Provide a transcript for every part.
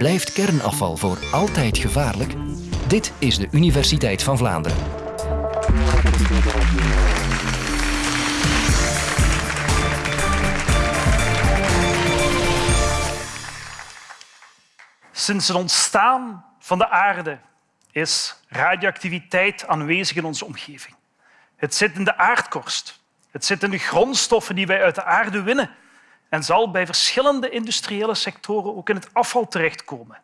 Blijft kernafval voor altijd gevaarlijk? Dit is de Universiteit van Vlaanderen. Sinds het ontstaan van de aarde is radioactiviteit aanwezig in onze omgeving. Het zit in de aardkorst. Het zit in de grondstoffen die wij uit de aarde winnen en zal bij verschillende industriële sectoren ook in het afval terechtkomen.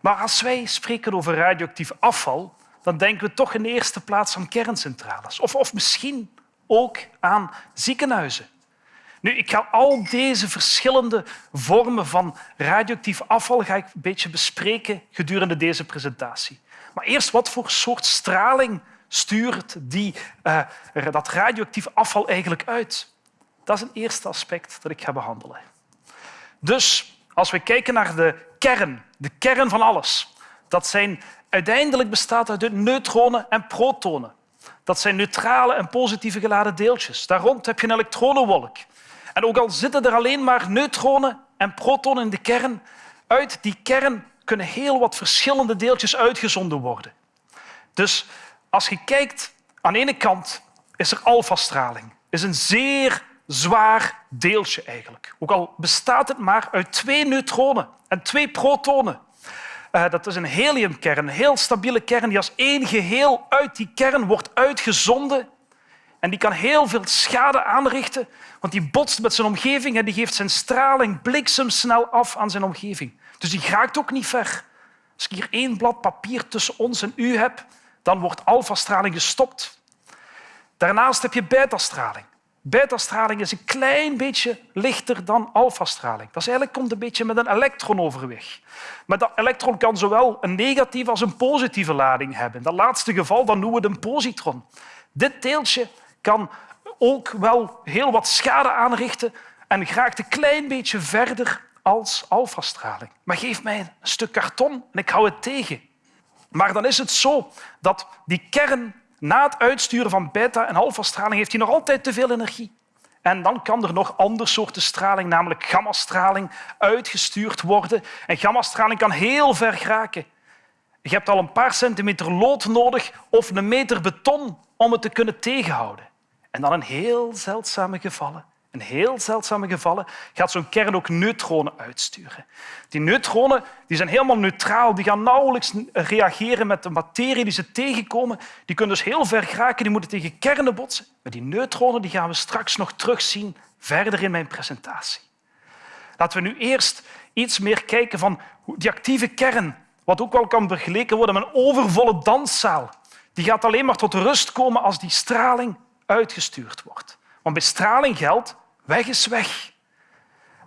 Maar als wij spreken over radioactief afval, dan denken we toch in de eerste plaats aan kerncentrales. Of, of misschien ook aan ziekenhuizen. Nu, ik ga al deze verschillende vormen van radioactief afval ga ik een beetje bespreken gedurende deze presentatie. Maar eerst, wat voor soort straling stuurt die, uh, dat radioactief afval eigenlijk uit? Dat is een eerste aspect dat ik ga behandelen. Dus als we kijken naar de kern, de kern van alles, dat zijn uiteindelijk bestaat uit neutronen en protonen. Dat zijn neutrale en positieve geladen deeltjes. Daar rond heb je een elektronenwolk. En ook al zitten er alleen maar neutronen en protonen in de kern, uit die kern kunnen heel wat verschillende deeltjes uitgezonden worden. Dus als je kijkt, aan de ene kant is er alfastraling. is een zeer zwaar deeltje eigenlijk. Ook al bestaat het maar uit twee neutronen en twee protonen. Uh, dat is een heliumkern, een heel stabiele kern die als één geheel uit die kern wordt uitgezonden. En die kan heel veel schade aanrichten, want die botst met zijn omgeving en die geeft zijn straling bliksemsnel af aan zijn omgeving. Dus die raakt ook niet ver. Als ik hier één blad papier tussen ons en u heb, dan wordt alfastraling gestopt. Daarnaast heb je betastraling. Beta-straling is een klein beetje lichter dan alfa-straling. Dat is eigenlijk komt een beetje met een elektron overweg. Maar dat elektron kan zowel een negatieve als een positieve lading hebben. In dat laatste geval dan noemen we het een positron. Dit deeltje kan ook wel heel wat schade aanrichten en geraakt een klein beetje verder als alfa-straling. Maar geef mij een stuk karton en ik hou het tegen. Maar dan is het zo dat die kern na het uitsturen van beta- en alfa-straling heeft hij nog altijd te veel energie. En dan kan er nog andere soorten straling, namelijk gammastraling, uitgestuurd worden. En gammastraling kan heel ver geraken. Je hebt al een paar centimeter lood nodig of een meter beton om het te kunnen tegenhouden. En dan in heel zeldzame gevallen in heel zeldzame gevallen gaat zo'n kern ook neutronen uitsturen. Die neutronen die zijn helemaal neutraal, die gaan nauwelijks reageren met de materie die ze tegenkomen. Die kunnen dus heel ver geraken, die moeten tegen kernen botsen. Maar die neutronen die gaan we straks nog terugzien verder in mijn presentatie. Laten we nu eerst iets meer kijken van die actieve kern, wat ook wel kan vergeleken worden met een overvolle danszaal. Die gaat alleen maar tot rust komen als die straling uitgestuurd wordt. Want bij straling geldt Weg is weg.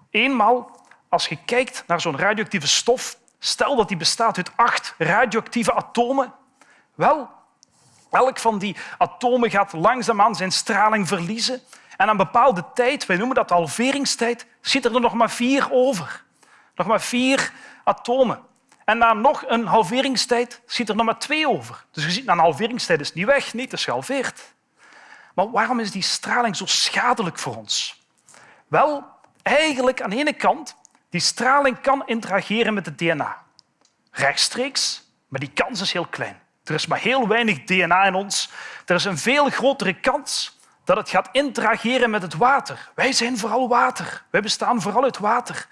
Eenmaal, als je kijkt naar zo'n radioactieve stof, stel dat die bestaat uit acht radioactieve atomen, wel, elk van die atomen gaat langzaamaan zijn straling verliezen en aan een bepaalde tijd, wij noemen dat de halveringstijd, zitten er nog maar vier over. Nog maar vier atomen. En na nog een halveringstijd zit er nog maar twee over. Dus je ziet, na een halveringstijd is het niet weg, niet, het is gehalveerd. Maar waarom is die straling zo schadelijk voor ons? Wel, eigenlijk aan de ene kant, die straling kan interageren met het DNA. Rechtstreeks, maar die kans is heel klein. Er is maar heel weinig DNA in ons. Er is een veel grotere kans dat het gaat interageren met het water. Wij zijn vooral water. Wij bestaan vooral uit water.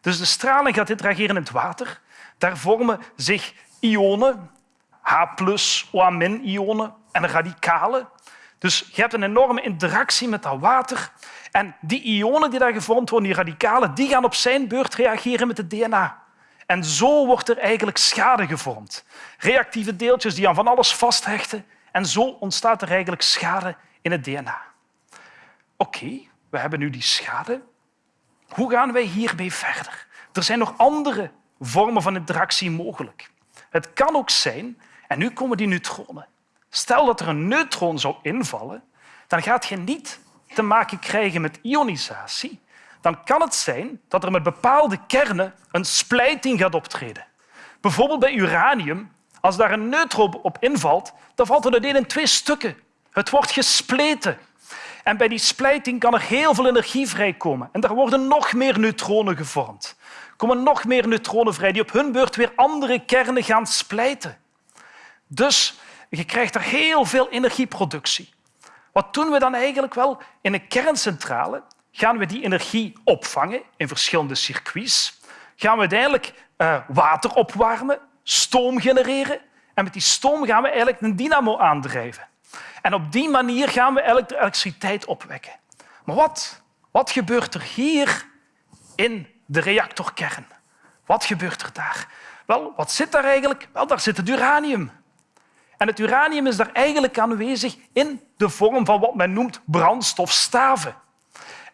Dus de straling gaat interageren in het water. Daar vormen zich ionen, H+, OH-ionen en radicalen. Dus je hebt een enorme interactie met dat water en die ionen die daar gevormd worden, die radicalen, die gaan op zijn beurt reageren met het DNA. En zo wordt er eigenlijk schade gevormd. Reactieve deeltjes die aan van alles vasthechten. En zo ontstaat er eigenlijk schade in het DNA. Oké, we hebben nu die schade. Hoe gaan wij hiermee verder? Er zijn nog andere vormen van interactie mogelijk. Het kan ook zijn, en nu komen die neutronen. Stel dat er een neutron zou invallen, dan gaat je niet te maken krijgen met ionisatie, dan kan het zijn dat er met bepaalde kernen een splijting gaat optreden. Bijvoorbeeld bij uranium, als daar een neutron op invalt, dan valt het uiteen in twee stukken. Het wordt gespleten. En bij die splijting kan er heel veel energie vrijkomen en er worden nog meer neutronen gevormd. komen nog meer neutronen vrij die op hun beurt weer andere kernen gaan splijten. Dus je krijgt er heel veel energieproductie. Wat doen we dan eigenlijk wel? In een kerncentrale gaan we die energie opvangen in verschillende circuits. Gaan we uiteindelijk uh, water opwarmen, stoom genereren en met die stoom gaan we eigenlijk een dynamo aandrijven. En op die manier gaan we de elektriciteit opwekken. Maar wat, wat gebeurt er hier in de reactorkern? Wat gebeurt er daar? Wel, wat zit daar eigenlijk? Wel, daar zit het uranium. En het uranium is daar eigenlijk aanwezig in de vorm van wat men noemt brandstofstaven.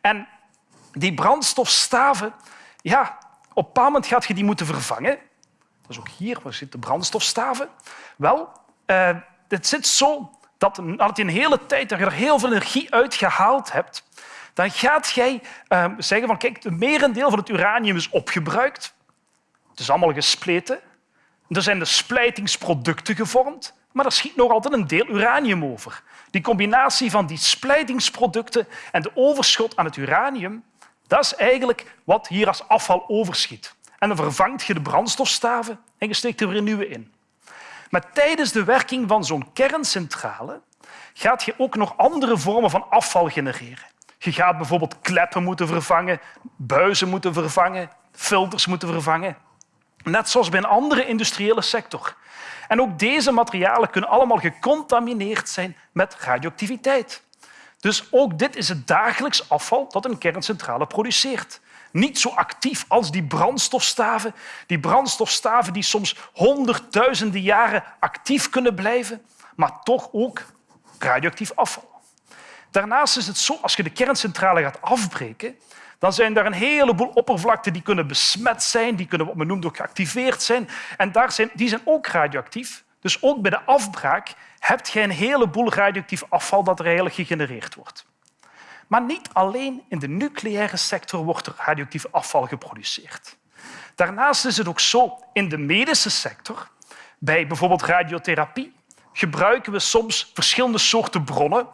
En die brandstofstaven, ja, op een moment gaat je die moeten vervangen. Dat is ook hier, waar zitten de brandstofstaven? Wel, uh, het zit zo dat nadat je een hele tijd dat er heel veel energie uit gehaald hebt, dan gaat jij uh, zeggen van kijk, het merendeel van het uranium is opgebruikt. Het is allemaal gespleten. Er zijn de splijtingsproducten gevormd, maar er schiet nog altijd een deel uranium over. Die combinatie van die splijtingsproducten en de overschot aan het uranium, dat is eigenlijk wat hier als afval overschiet. En dan vervangt je de brandstofstaven en je steekt er weer nieuwe in. Maar tijdens de werking van zo'n kerncentrale gaat je ook nog andere vormen van afval genereren. Je gaat bijvoorbeeld kleppen moeten vervangen, buizen moeten vervangen, filters moeten vervangen. Net zoals bij een andere industriële sector. En ook deze materialen kunnen allemaal gecontamineerd zijn met radioactiviteit. Dus ook dit is het dagelijks afval dat een kerncentrale produceert. Niet zo actief als die brandstofstaven. Die brandstofstaven die soms honderdduizenden jaren actief kunnen blijven, maar toch ook radioactief afval. Daarnaast is het zo, als je de kerncentrale gaat afbreken, dan zijn er een heleboel oppervlakten die kunnen besmet zijn, die kunnen wat men noemt ook geactiveerd zijn. En daar zijn, die zijn ook radioactief. Dus ook bij de afbraak heb je een heleboel radioactief afval dat er eigenlijk gegenereerd wordt. Maar niet alleen in de nucleaire sector wordt er radioactief afval geproduceerd. Daarnaast is het ook zo in de medische sector, bij bijvoorbeeld radiotherapie, gebruiken we soms verschillende soorten bronnen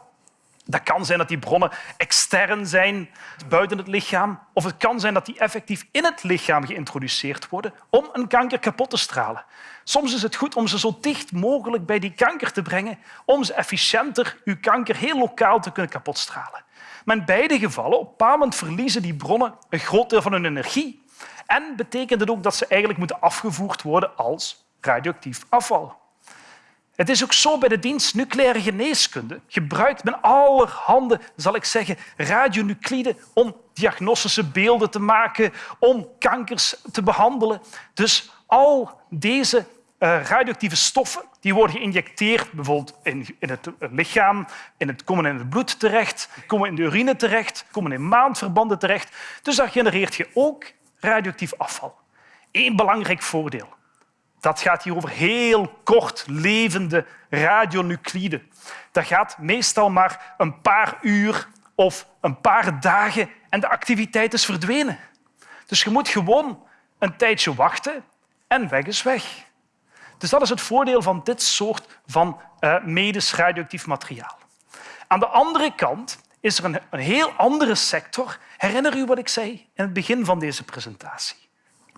dat kan zijn dat die bronnen extern zijn, buiten het lichaam. Of het kan zijn dat die effectief in het lichaam geïntroduceerd worden om een kanker kapot te stralen. Soms is het goed om ze zo dicht mogelijk bij die kanker te brengen om ze efficiënter uw kanker heel lokaal te kunnen kapotstralen. Maar in beide gevallen, op een verliezen die bronnen een groot deel van hun energie. En betekent het ook dat ze eigenlijk moeten afgevoerd worden als radioactief afval. Het is ook zo bij de dienst nucleaire geneeskunde. Gebruikt men allerhande, zal ik zeggen, radionucliden om diagnostische beelden te maken, om kankers te behandelen. Dus al deze uh, radioactieve stoffen die worden geïnjecteerd, bijvoorbeeld in, in het lichaam, in het, komen in het bloed terecht, komen in de urine terecht, komen in maandverbanden terecht. Dus daar genereert je ook radioactief afval. Eén belangrijk voordeel. Dat gaat hier over heel kort levende radionucliden. Dat gaat meestal maar een paar uur of een paar dagen en de activiteit is verdwenen. Dus je moet gewoon een tijdje wachten en weg is weg. Dus dat is het voordeel van dit soort van uh, medisch radioactief materiaal. Aan de andere kant is er een, een heel andere sector. Herinner u wat ik zei in het begin van deze presentatie?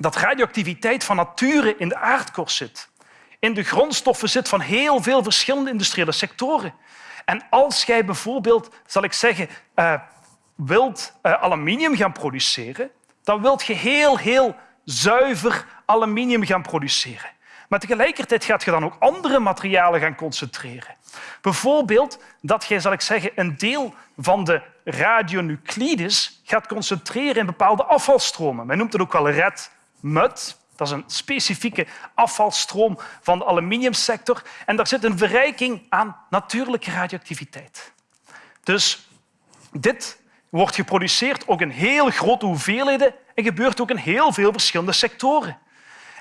Dat radioactiviteit van nature in de aardkorst zit. In de grondstoffen zit van heel veel verschillende industriële sectoren. En als jij bijvoorbeeld, zal ik zeggen, uh, wilt uh, aluminium gaan produceren, dan wilt je heel, heel zuiver aluminium gaan produceren. Maar tegelijkertijd gaat je dan ook andere materialen gaan concentreren. Bijvoorbeeld dat je, zal ik zeggen, een deel van de radionuclides gaat concentreren in bepaalde afvalstromen. Men noemt het ook wel red mud. Dat is een specifieke afvalstroom van de aluminiumsector. En daar zit een verrijking aan natuurlijke radioactiviteit. Dus dit wordt geproduceerd ook in heel grote hoeveelheden en gebeurt ook in heel veel verschillende sectoren.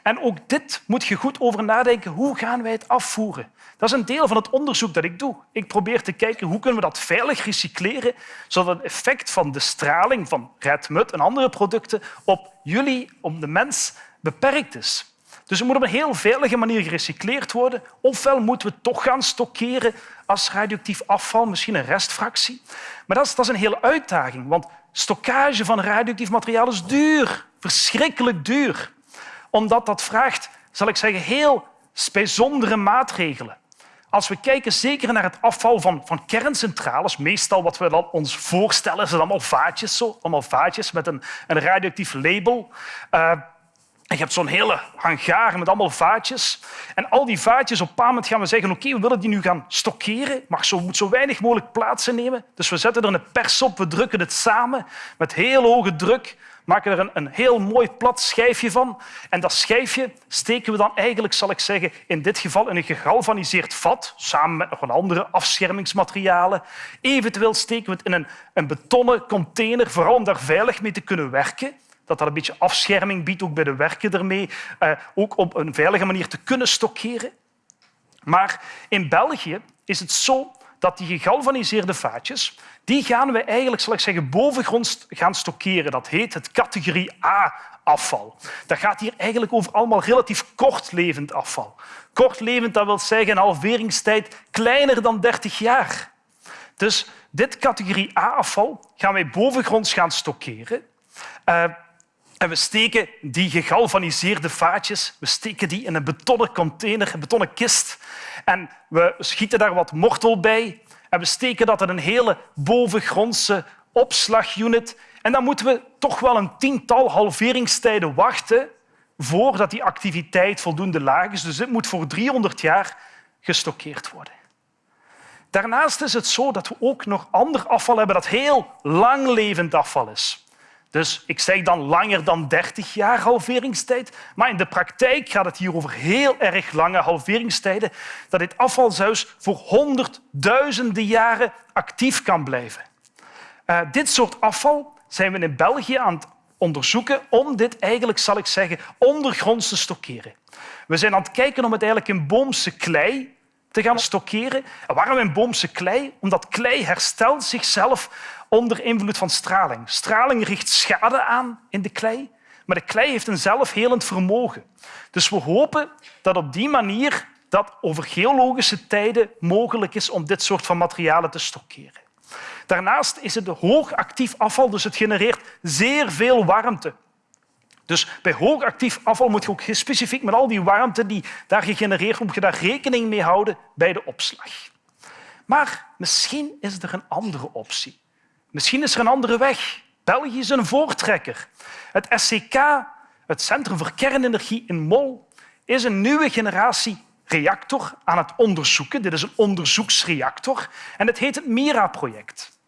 En ook dit moet je goed over nadenken. Hoe gaan wij het afvoeren? Dat is een deel van het onderzoek dat ik doe. Ik probeer te kijken hoe kunnen we dat veilig recycleren, zodat het effect van de straling van redmut en andere producten op jullie, op de mens, beperkt is. Dus het moet op een heel veilige manier gerecycleerd worden. Ofwel moeten we het toch gaan stockeren als radioactief afval, misschien een restfractie. Maar dat is, dat is een hele uitdaging, want stockage van radioactief materiaal is duur, verschrikkelijk duur. Omdat dat vraagt, zal ik zeggen, heel bijzondere maatregelen. Als we kijken zeker naar het afval van, van kerncentrales, meestal wat we dan ons voorstellen, zijn allemaal vaatjes, zo, allemaal vaatjes met een, een radioactief label. Uh, je hebt zo'n hele hangar met allemaal vaatjes. En al die vaatjes, op een moment gaan we zeggen oké, we willen die nu gaan stockeren, maar zo moet zo weinig mogelijk plaats innemen. Dus we zetten er een pers op, we drukken het samen met heel hoge druk maken er een, een heel mooi plat schijfje van. En dat schijfje steken we dan eigenlijk, zal ik zeggen, in dit geval in een gegalvaniseerd vat, samen met nog een andere afschermingsmaterialen. Eventueel steken we het in een, een betonnen container, vooral om daar veilig mee te kunnen werken dat dat een beetje afscherming biedt, ook bij de werken ermee, eh, ook op een veilige manier te kunnen stockeren. Maar in België is het zo dat die gegalvaniseerde vaatjes die gaan we eigenlijk, zal ik zeggen, bovengronds gaan stockeren. Dat heet het categorie A-afval. Dat gaat hier eigenlijk over allemaal relatief kortlevend afval. Kortlevend, dat wil zeggen een halveringstijd kleiner dan 30 jaar. Dus dit categorie A-afval gaan wij bovengronds gaan stockeren. Uh, en we steken die gegalvaniseerde vaatjes we steken die in een betonnen container, een betonnen kist. En we schieten daar wat mortel bij. En we steken dat in een hele bovengrondse opslagunit. En dan moeten we toch wel een tiental halveringstijden wachten voordat die activiteit voldoende laag is. Dus dit moet voor 300 jaar gestockeerd worden. Daarnaast is het zo dat we ook nog ander afval hebben dat heel langlevend afval is. Dus ik zeg dan langer dan 30 jaar halveringstijd. Maar in de praktijk gaat het hier over heel erg lange halveringstijden, dat dit afval zelfs voor honderdduizenden jaren actief kan blijven. Uh, dit soort afval zijn we in België aan het onderzoeken om dit eigenlijk, zal ik zeggen, ondergronds te stockeren. We zijn aan het kijken om het eigenlijk in boomse klei te gaan stockeren. En waarom in boomse klei? Omdat klei herstelt zichzelf onder invloed van straling. Straling richt schade aan in de klei, maar de klei heeft een zelfhelend vermogen. Dus we hopen dat op die manier dat over geologische tijden mogelijk is om dit soort van materialen te stockeren. Daarnaast is het hoogactief afval, dus het genereert zeer veel warmte. Dus bij hoogactief afval moet je ook specifiek met al die warmte die daar gegenereerd wordt, moet je daar rekening mee houden bij de opslag. Maar misschien is er een andere optie. Misschien is er een andere weg. België is een voortrekker. Het SCK, het Centrum voor Kernenergie in Mol, is een nieuwe generatie reactor aan het onderzoeken. Dit is een onderzoeksreactor en het heet het MIRA-project.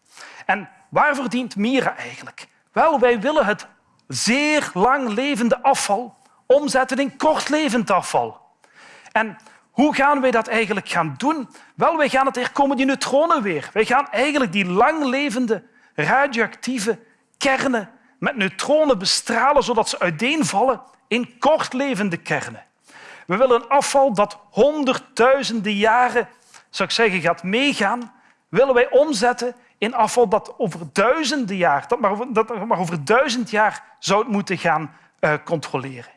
En waarvoor dient MIRA eigenlijk? Wel, wij willen het zeer lang levende afval omzetten in kortlevend afval. En hoe gaan wij dat eigenlijk gaan doen? Wel, wij gaan het, er komen die neutronen weer. Wij gaan eigenlijk die langlevende radioactieve kernen met neutronen bestralen zodat ze uiteenvallen in kortlevende kernen. We willen afval dat honderdduizenden jaren zou ik zeggen, gaat meegaan, willen wij omzetten in afval dat over duizenden jaar, dat maar, over duizend jaar zou moeten gaan uh, controleren.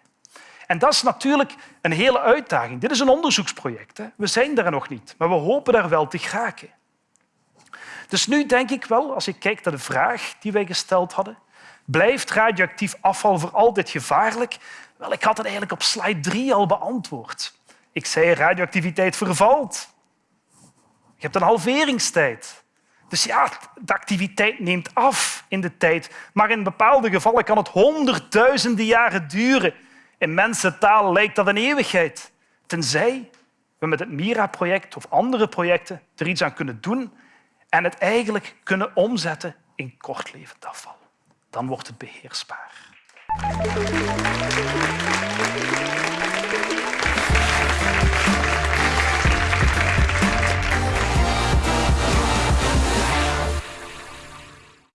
En dat is natuurlijk een hele uitdaging. Dit is een onderzoeksproject. Hè. We zijn daar nog niet, maar we hopen daar wel te geraken. Dus nu denk ik wel, als ik kijk naar de vraag die wij gesteld hadden, blijft radioactief afval voor altijd gevaarlijk? Wel, ik had het eigenlijk op slide 3 al beantwoord. Ik zei radioactiviteit vervalt. Je hebt een halveringstijd. Dus ja, de activiteit neemt af in de tijd. Maar in bepaalde gevallen kan het honderdduizenden jaren duren. In mensentaal lijkt dat een eeuwigheid. Tenzij we met het MIRA-project of andere projecten er iets aan kunnen doen en het eigenlijk kunnen omzetten in kortlevend afval. Dan wordt het beheersbaar.